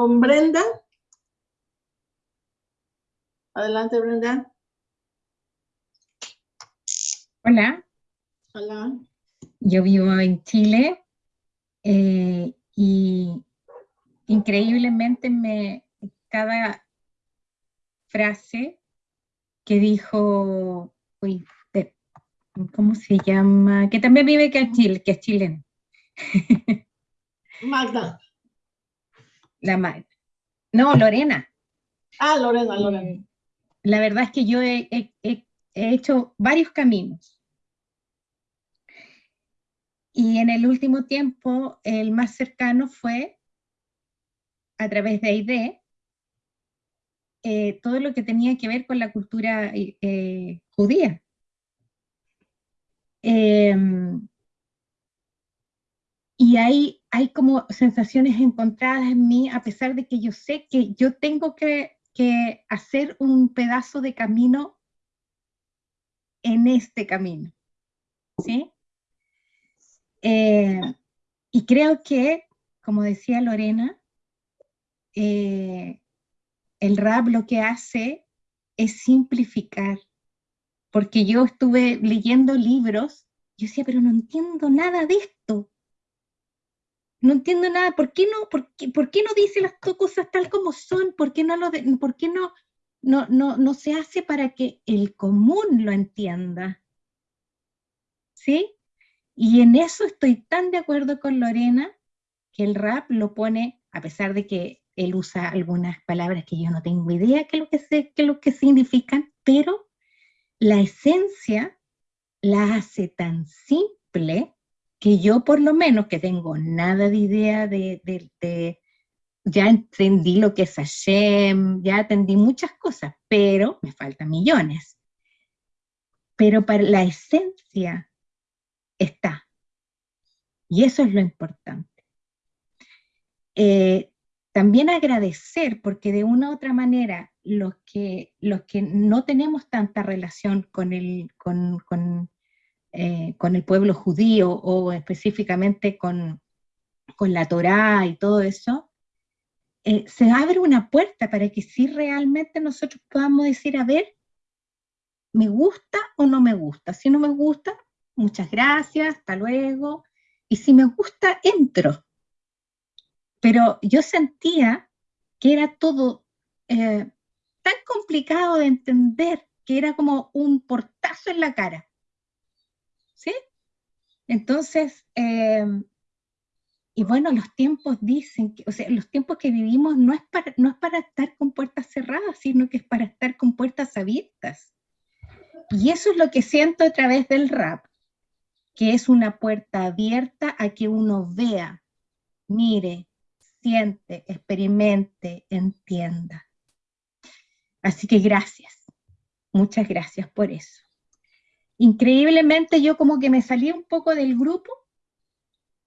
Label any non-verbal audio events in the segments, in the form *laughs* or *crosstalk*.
con Brenda. Adelante, Brenda. Hola. Hola. Yo vivo en Chile eh, y increíblemente me, cada frase que dijo, uy, ¿cómo se llama? Que también vive que es, Chile, que es chileno. *laughs* Magda. La. No, Lorena. Ah, Lorena, Lorena. Eh, la verdad es que yo he, hecho varios caminos. Y en el último tiempo, el más cercano fue a través de AID, eh, todo lo que tenía que ver con la cultura eh, judía. Em, y hay, hay como sensaciones encontradas en mí, a pesar de que yo sé que yo tengo que, hacer un pedazo de camino en este camino. ¿Sí? Eh, y creo que, como decía Lorena, eh, el rap lo que hace es simplificar. Porque yo estuve leyendo libros, yo decía, pero no entiendo nada de esto. No entiendo nada, ¿por qué no, por qué, no dice las cosas tal como son? ¿Por qué, no, lo por qué no, no, no, no se hace para que el común lo entienda? ¿Sí? Y en eso estoy tan de acuerdo con Lorena, que el rap lo pone, a pesar de que él usa algunas palabras que yo no tengo idea qué lo que, sé, qué lo que significan, pero la esencia la hace tan simple que yo por lo menos, que tengo nada de idea de, ya entendí lo que es Hashem, ya entendí muchas cosas, pero me faltan millones. Pero para la esencia está. Y eso es lo importante. Eh, también agradecer, porque de una u otra manera, los que, los que no tenemos tanta relación con el, con, eh, con el pueblo judío o específicamente con, con la Torá y todo eso, eh, se abre una puerta para que si realmente nosotros podamos decir, a ver, ¿me gusta o no me gusta? Si no me gusta, muchas gracias, hasta luego. Y si me gusta, entro. Pero yo sentía que era todo eh, tan complicado de entender, que era como un portazo en la cara. ¿Sí? Entonces, eh, y bueno, los tiempos dicen, que, o sea, los tiempos que vivimos no es, para, no es para estar con puertas cerradas, sino que es para estar con puertas abiertas. Y eso es lo que siento a través del rap, que es una puerta abierta a que uno vea, mire, siente, experimente, entienda. Así que gracias, muchas gracias por eso increíblemente yo como que me salí un poco del grupo,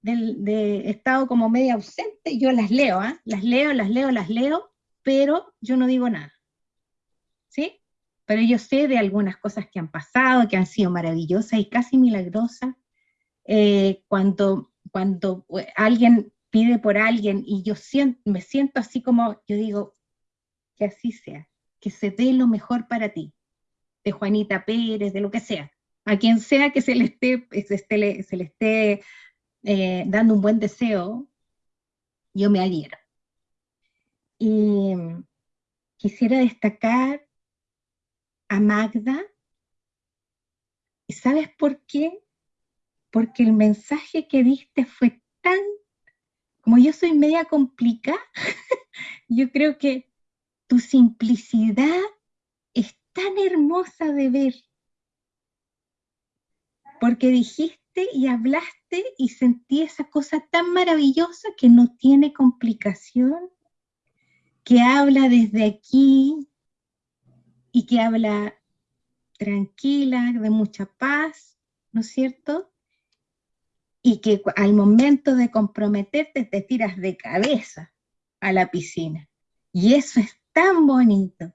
del, de estado como media ausente, yo las leo, ¿ah? las leo, las leo, las leo, pero yo no digo nada, ¿sí? Pero yo sé de algunas cosas que han pasado, que han sido maravillosas y casi milagrosas, eh, cuando, cuando eh, alguien pide por alguien y yo siento, me siento así como, yo digo, que así sea, que se dé lo mejor para ti, de Juanita Pérez, de lo que sea, a quien sea que se le esté, eh, dando un buen deseo, yo me adhiero. Y quisiera destacar a Magda, ¿y sabes por qué? Porque el mensaje que diste fue tan, como yo soy media complicada, *laughs* yo creo que tu simplicidad es tan hermosa de ver porque dijiste y hablaste y sentí esa cosa tan maravillosa que no tiene complicación, que habla desde aquí y que habla tranquila, de mucha paz, ¿no es cierto? Y que al momento de comprometerte te tiras de cabeza a la piscina. Y eso es tan bonito,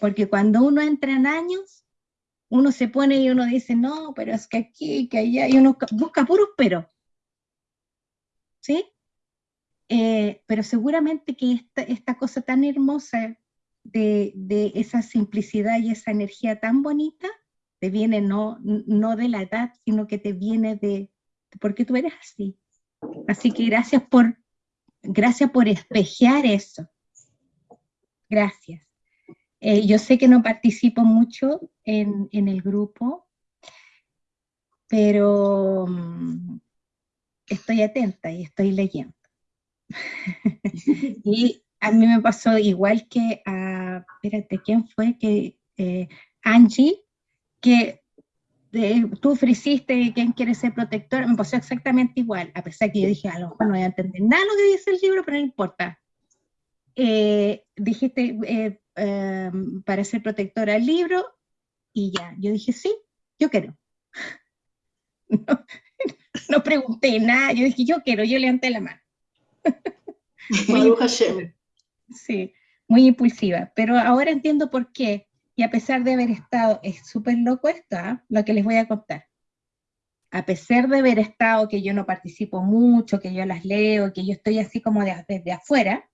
porque cuando uno entra en años, uno se pone y uno dice, no, pero es que aquí, que allá, y uno busca puros pero. ¿Sí? eh, pero seguramente que esta, esta cosa tan hermosa de, de, esa simplicidad y esa energía tan bonita te viene no, no de la edad, sino que te viene de, porque tú eres así. Así que gracias por, gracias por espejear eso. Gracias. Eh, yo sé que no participo mucho en, en el grupo, pero um, estoy atenta y estoy leyendo. *laughs* y a mí me pasó igual que a, espérate, ¿quién fue? Que eh, Angie, que eh, tú ofreciste quién quiere ser protector, me pasó exactamente igual, a pesar que yo dije, a lo mejor no voy a entender nada lo que dice el libro, pero no importa. Eh, dijiste eh, em, para ser protectora del libro, y ya, yo dije, sí, yo quiero. *laughs* No, no pregunté nada, yo dije, yo quiero, yo levanté la mano. *laughs* muy, sí, muy impulsiva, pero ahora entiendo por qué, y a pesar de haber estado, es súper loco esto, ¿eh? lo que les voy a contar. A pesar de haber estado, que yo no participo mucho, que yo las leo, que yo estoy así como de, desde afuera,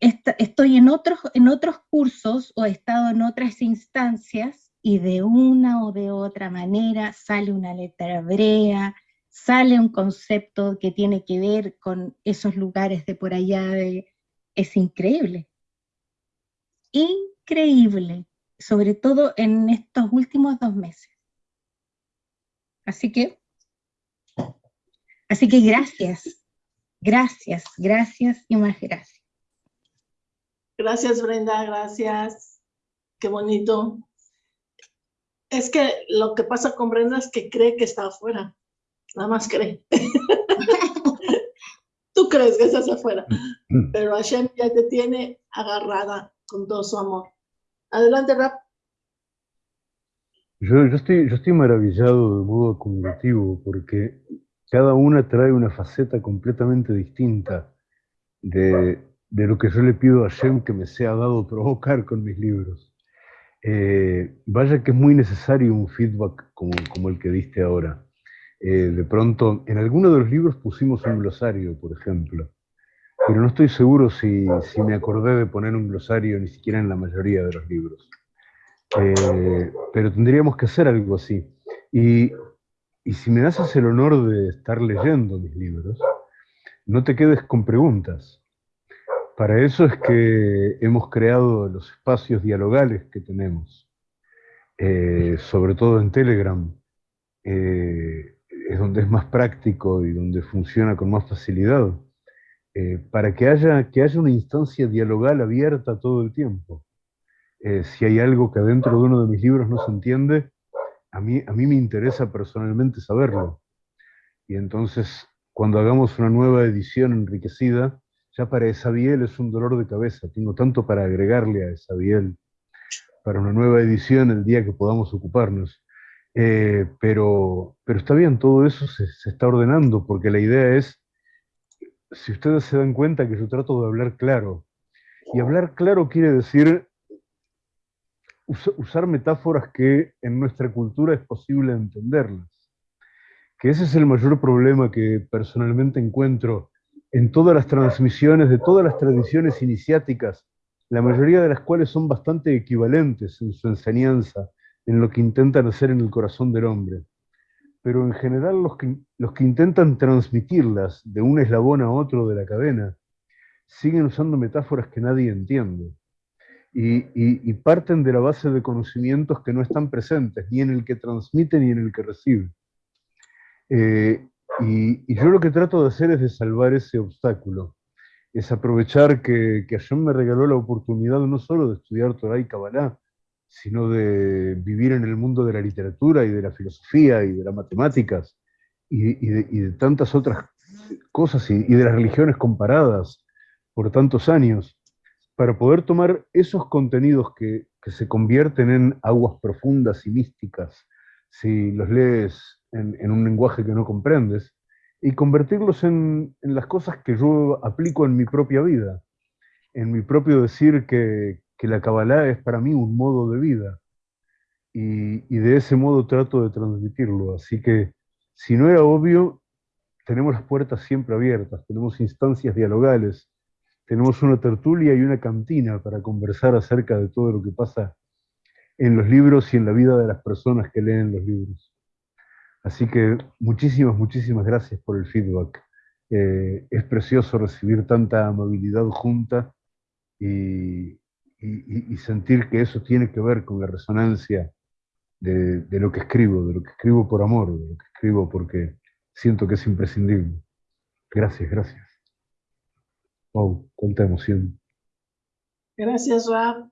estoy en otros, en otros cursos o he estado en otras instancias y de una o de otra manera sale una letra hebrea, sale un concepto que tiene que ver con esos lugares de por allá, de, es increíble. Increíble, sobre todo en estos últimos dos meses. Así que, así que gracias, gracias, gracias y más gracias. Gracias Brenda, gracias. Qué bonito. Es que lo que pasa con Brenda es que cree que está afuera. Nada más cree. *laughs* Tú crees que estás afuera. Mm. Pero Hashem ya te tiene agarrada con todo su amor. Adelante, Rap. Yo, yo, estoy, yo estoy maravillado de modo acumulativo porque cada una trae una faceta completamente distinta de, de lo que yo le pido a Hashem que me sea dado provocar con mis libros. Eh, vaya que es muy necesario un feedback como, el que diste ahora. Eh, de pronto, en alguno de los libros pusimos un glosario, por ejemplo, pero no estoy seguro si, si me acordé de poner un glosario ni siquiera en la mayoría de los libros. Eh, pero tendríamos que hacer algo así. Y, y si me haces el honor de estar leyendo mis libros, no te quedes con preguntas. Para eso es que hemos creado los espacios dialogales que tenemos, eh, sobre todo en Telegram, eh, es donde es más práctico y donde funciona con más facilidad, eh, para que haya, que haya una instancia dialogal abierta todo el tiempo. si hay algo que adentro de uno de mis libros no se entiende, a mí, a mí me interesa personalmente saberlo. Y entonces, cuando hagamos una nueva edición enriquecida, ya para Esabiel es un dolor de cabeza, tengo tanto para agregarle a Esabiel para una nueva edición el día que podamos ocuparnos. Eh, pero, pero está bien, todo eso se, está ordenando, porque la idea es, si ustedes se dan cuenta que yo trato de hablar claro, y hablar claro quiere decir usar metáforas que en nuestra cultura es posible entenderlas. Que ese es el mayor problema que personalmente encuentro en todas las transmisiones de todas las tradiciones iniciáticas, la mayoría de las cuales son bastante equivalentes en su enseñanza, en lo que intentan hacer en el corazón del hombre. Pero en general los que, los que intentan transmitirlas de un eslabón a otro de la cadena, siguen usando metáforas que nadie entiende. Y, parten de la base de conocimientos que no están presentes, ni en el que transmite ni en el que recibe. Eh, y, yo lo que trato de hacer es de salvar ese obstáculo, es aprovechar que, que me regaló la oportunidad no solo de estudiar Torah y Kabbalah, sino de vivir en el mundo de la literatura y de la filosofía y de las matemáticas y, de, tantas otras cosas y, de las religiones comparadas por tantos años, para poder tomar esos contenidos que, que se convierten en aguas profundas y místicas, si los lees en, un lenguaje que no comprendes, y convertirlos en, las cosas que yo aplico en mi propia vida, en mi propio decir que, la Kabbalah es para mí un modo de vida, y, de ese modo trato de transmitirlo. Así que, si no era obvio, tenemos las puertas siempre abiertas, tenemos instancias dialogales, tenemos una tertulia y una cantina para conversar acerca de todo lo que pasa en los libros y en la vida de las personas que leen los libros. Así que muchísimas, muchísimas gracias por el feedback. Eh, es precioso recibir tanta amabilidad junta y, sentir que eso tiene que ver con la resonancia de, lo que escribo, de lo que escribo por amor, de lo que escribo porque siento que es imprescindible. Gracias, gracias. Wow, cuánta emoción. Gracias, Rab.